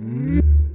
嗯